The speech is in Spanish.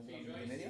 alcanza Sí, y media.